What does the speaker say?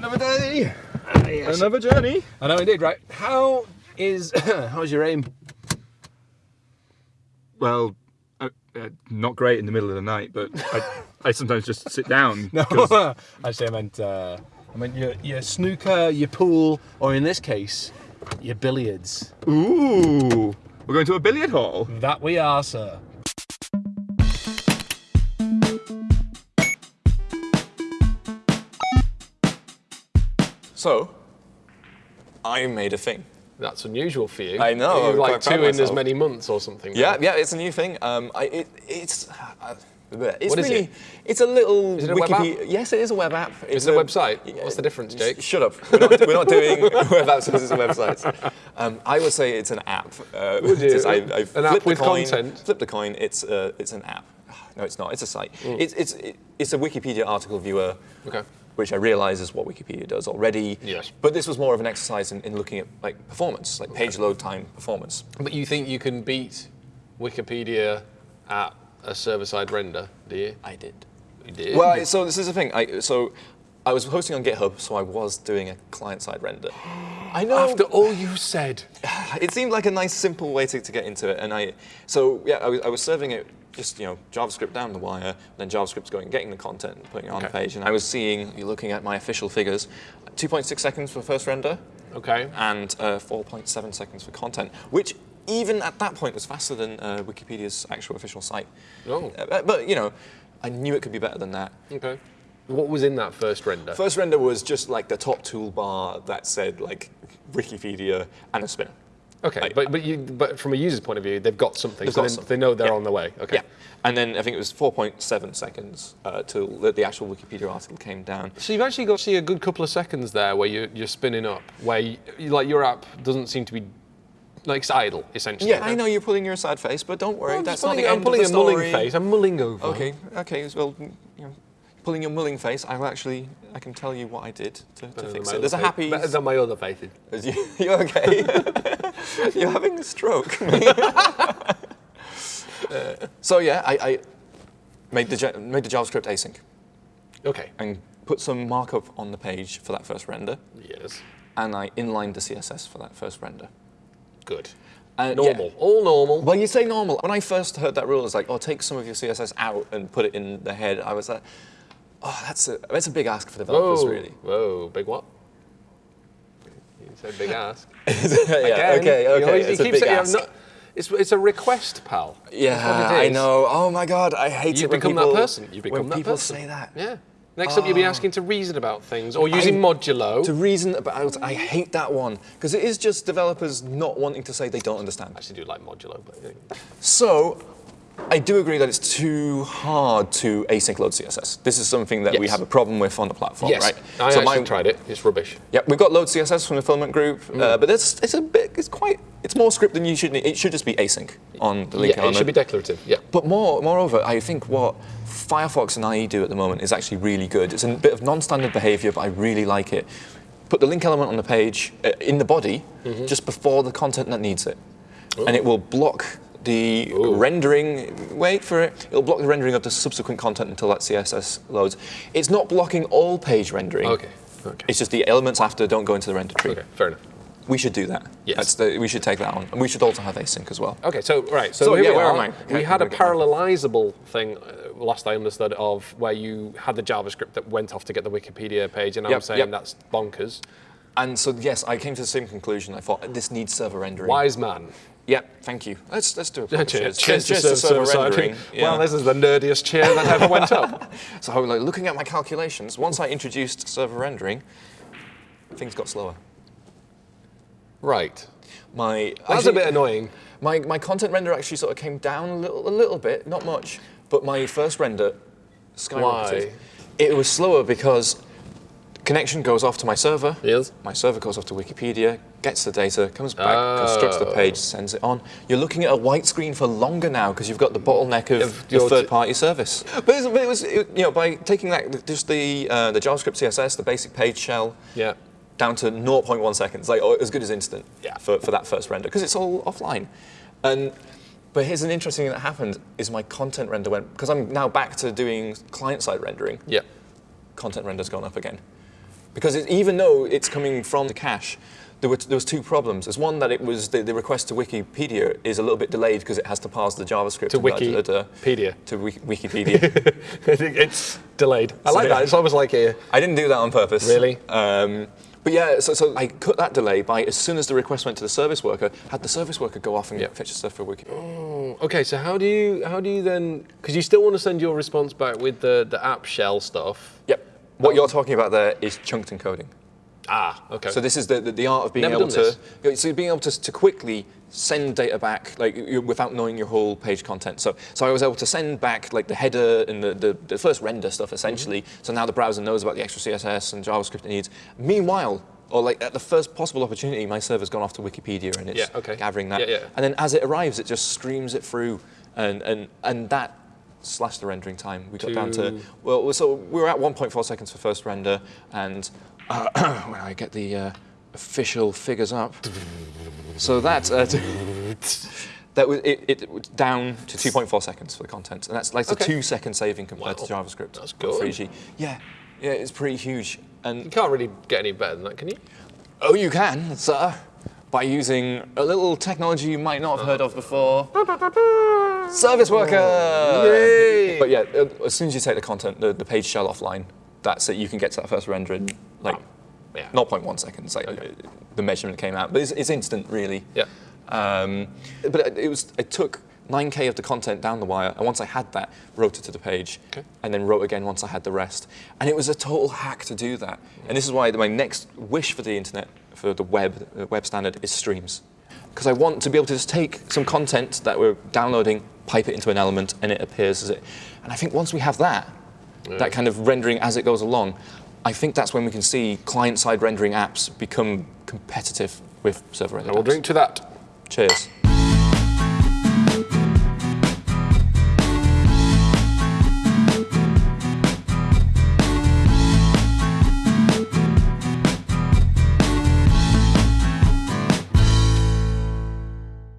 Another day. yes. Another journey. I know indeed, right? How is how's your aim? Well, uh, uh, not great in the middle of the night, but I, I sometimes just sit down. No, actually, I meant uh, I meant your your snooker, your pool, or in this case, your billiards. Ooh, we're going to a billiard hall. That we are, sir. So, I made a thing. That's unusual for you. I know, You're like two in as many months or something. Yeah, yeah, it's a new thing. Um, I, it, it's. Uh, it's What is really, it? It's a little. Is it a web Wikipedia- Yes, it is a web app. Is It's it a website? What's the difference, Jake? Sh- Shut up. We're not, we're not doing web apps. Is websites. Um, I would say it's an app. Uh, Would you? I, I An flipped app with coin, content? Flip the coin. It's uh, it's an app. No, it's not. It's a site. Mm. It's it's it's a Wikipedia article viewer. Okay. Which I realise is what Wikipedia does already. Yes. But this was more of an exercise in, in looking at like performance, like page load time performance. But you think you can beat Wikipedia at a server-side render, do you? I did. You did. Well, so this is the thing. I, so I was hosting on GitHub, so I was doing a client-side render. I know. after all you said, it seemed like a nice, simple way to, to get into it, and I. So yeah, I was, I was serving it just you know JavaScript down the wire, then JavaScript's going getting the content and putting it on the page, and I was seeing, you're looking at my official figures, 2.6 seconds for first render, okay. and uh, 4.7 seconds for content, which even at that point was faster than uh, Wikipedia's actual official site. Oh. Uh, but- but you know, I knew it could be better than that. Okay. What was in that first render? First render was just like the top toolbar that said like Wikipedia and a spinner. Okay, I- but but you but from a user's point of view, they've got something, They've so got they, something. they know they're Yeah. on the way. Okay. Yeah. And then I think it was 4.7 seconds uh, till the, the actual Wikipedia article came down. So you've actually got to see a good couple of seconds there where you, you're spinning up, where you, like your app doesn't seem to be like it's idle essentially. Yeah, I know you're pulling your sad face, but don't worry, I'm that's just not pulling, the I'm end pulling of a the mulling face. I'm mulling over. Okay, okay, well, you know, pulling your mulling face, I will actually, I can tell you what I did to, to fix it. There's a happy... Better than my other faces. You, you okay? You're having a stroke. Uh, so yeah, I, I made the made the JavaScript async Okay. and put some markup on the page for that first render, Yes. and I inlined the CSS for that first render. Good. And Normal. yeah. All normal. Well, you say normal. When I first heard that rule, it's like, oh, take some of your CSS out and put it in the head. I was like, oh, that's a that's a big ask for developers, Whoa. really. Whoa. Big what? You said big ask. yeah, okay, you okay. you it's a big saying, not- it's, it's a request, pal. Yeah, I know. Oh my god, I hate You it when become people, that person. You become when that people person. say that. Yeah. Next up, you'll be ah. asking to reason about things or using I- modulo. To reason about, I hate that one because it is just developers not wanting to say they don't understand. I actually do like modulo, but yeah. So, I do agree that it's too hard to async load CSS. This is something that we have a problem with on the platform, yes, right? I so actually tried it. It's rubbish. Yeah, we've got load CSS from the filament group, uh, but it's it's a bit, it's quite, it's more script than you should need. It should just be async on the link Yeah, it should be declarative. Yeah. But more, moreover, I think what Firefox and IE do at the moment is actually really good. It's a bit of non-standard behavior, but I really like it. Put the link element on the page, uh, in the body, Mm-hmm. just before the content that needs it. And it will block the rendering, wait for it, it'll block the rendering of the subsequent content until that CSS loads. It's not blocking all page rendering. Okay. Okay. It's just the elements after don't go into the render tree. Okay. Fair enough. We should do that. Yes. That's the, we should take that on. And we should also have async as well. Okay, so right, so, So, here yeah, we where are. am I? We had a I'm gonna get parallelizable thing uh, last I understood of where you had the JavaScript that went off to get the Wikipedia page, and I'm saying yep. that's bonkers. And so, yes, I came to the same conclusion. I thought this needs server rendering. Wise man. Yeah, thank you. Let's let's do a proper Cheers, cheers. cheers to server side. rendering. Well, this is the nerdiest chair that ever went up. so, like, looking at my calculations, once I introduced server rendering, things got slower. Right. My That's a bit annoying. My my content render actually sort of came down a little a little bit, not much, but my first render skyrocketed. Why? It was slower because connection goes off to my server. Yes. My server goes off to Wikipedia, gets the data, comes back, constructs the Oh. page, sends it on. You're looking at a white screen for longer now because you've got the bottleneck of your third-party service. But, it was, it- you know, by taking that just the uh, the JavaScript CSS, the basic page shell, Yeah. down to 0.1 seconds, like oh, as good as instant Yeah. for, for that first render, because it's all offline. And but here's an interesting thing that happened: is my content render went because I'm now back to doing client-side rendering. Yeah. Content render's gone up again. Because it, even though it's coming from the cache, there, were, there was two problems. There's one that it was the, the request to Wikipedia is a little bit delayed because it has to parse the JavaScript To Wikipedia. to Wiki- Wikipedia. it's delayed. I like that. It's almost like a. I didn't do that on purpose. Really? Um, but yeah, so, so I cut that delay by as soon as the request went to the service worker, had the service worker go off and Yep. fetch the stuff for Wiki. Okay, so how do you how do you then? Because you still want to send your response back with the the app shell stuff. Yep. What you're talking about there is chunked encoding. Ah, okay. So this is the, the, the art of being Never able to so being able to, to quickly send data back like you- without knowing your whole page content. So so I was able to send back like the header and the, the, the first render stuff essentially. Mm-hmm. So now the browser knows about the extra CSS and JavaScript it needs. Meanwhile, or like at the first possible opportunity, my server's gone off to Wikipedia and it's Yeah, okay. gathering that. Yeah, yeah. And then as it arrives, it just streams it through, and and and that slashed the rendering time. We got down to well, so we were at 1.4 seconds for first render, and uh, when I get the uh, official figures up, so that uh, that was it, it was down to 2.4 seconds for the content, and that's like a two second saving compared to JavaScript. That's good. 3G. Yeah, yeah, it's pretty huge. And you can't really get any better than that, can you? Oh, you can, sir, by using a little technology you might not have heard of before. Service worker! Yay! But yeah, uh, as soon as you take the content, the, the page shell offline, that's it. You can get to that first render in like Yeah. 0.1 seconds. Like uh, the measurement came out, but it's, it's instant, really. Yeah. Um, but it, it was. It took 9k of the content down the wire, and once I had that, wrote it to the page, Okay. and then wrote again once I had the rest. And it was a total hack to do that. And this is why my next wish for the internet, for the web, the web standard, is streams. Because I want to be able to just take some content that we're downloading, pipe it into an element, and it appears as it. And I think once we have that, that kind of rendering as it goes along, I think that's when we can see client-side rendering apps become competitive with server-rendered I will apps. drink to that. Cheers.